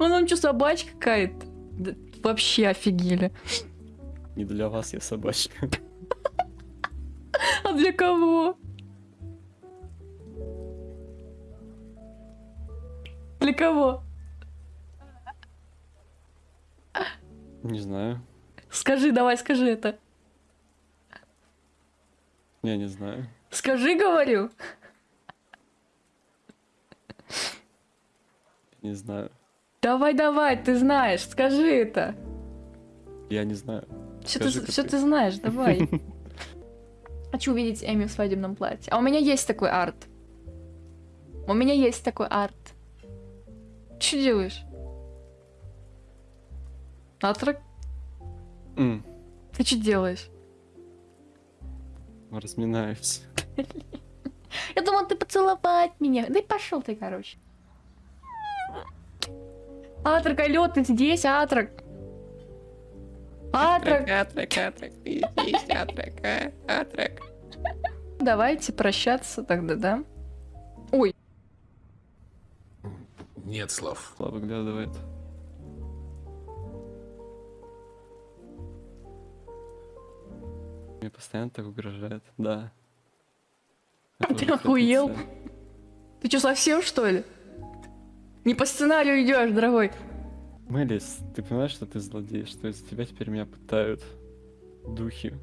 Он он что, собачка какая-то? Да, вообще офигели. Не для вас я собачка. А для кого? Для кого? Не знаю. Скажи, давай, скажи это. Я не знаю. Скажи, говорю. Не знаю. Давай, давай, ты знаешь, скажи это. Я не знаю. Все ты, все ты. ты знаешь, давай. Хочу увидеть Эми в свадебном платье. А у меня есть такой арт. У меня есть такой арт. Что делаешь? Атрак, М, ты что делаешь? Разминаюсь. Я думал, ты поцеловать меня. Да и пошел ты, короче. Атрак, алло, ты здесь, Атрак? Атрак, Атрек, атрек, ты здесь, атрек, а? атрек. давайте прощаться тогда, да? Ой, Нет слов. Слава выглядывает. Мне постоянно так угрожает, да. Это Ты охуел? ты что, совсем что ли? Не по сценарию идешь, дорогой. Мелис, ты понимаешь, что ты злодей, что из-за тебя теперь меня пытают духи?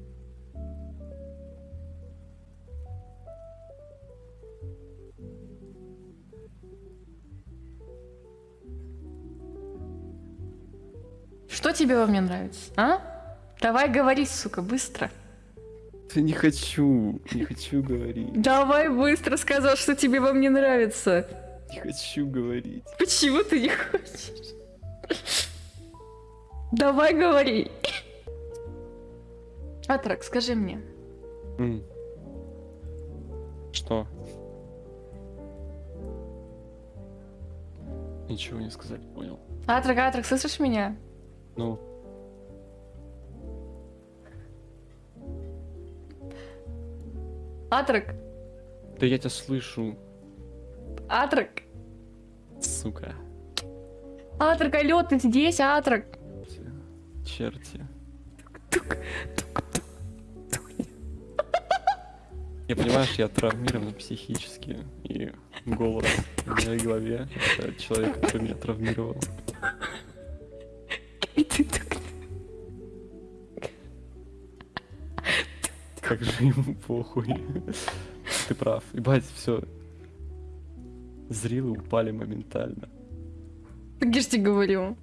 Что тебе во мне нравится, а? Давай говори, сука, быстро. Ты не хочу, не хочу говорить, Давай быстро сказал, что тебе во мне нравится. Не хочу говорить. Почему ты не хочешь? Давай говори. Атрак, скажи мне. Что? Ничего не сказать, понял. Атрак, Атрак, слышишь меня? Ну, Атрак, да я тебя слышу, Атрак, сука. Атрак, алло, ты здесь, Атрак? Черти. Я понимаешь, я травмирован психически, и голос в моей голове — это человек, который меня травмировал. И. Как же ему похуй. Ты прав. Ебать, все. Зрилы упали моментально. Так говорю.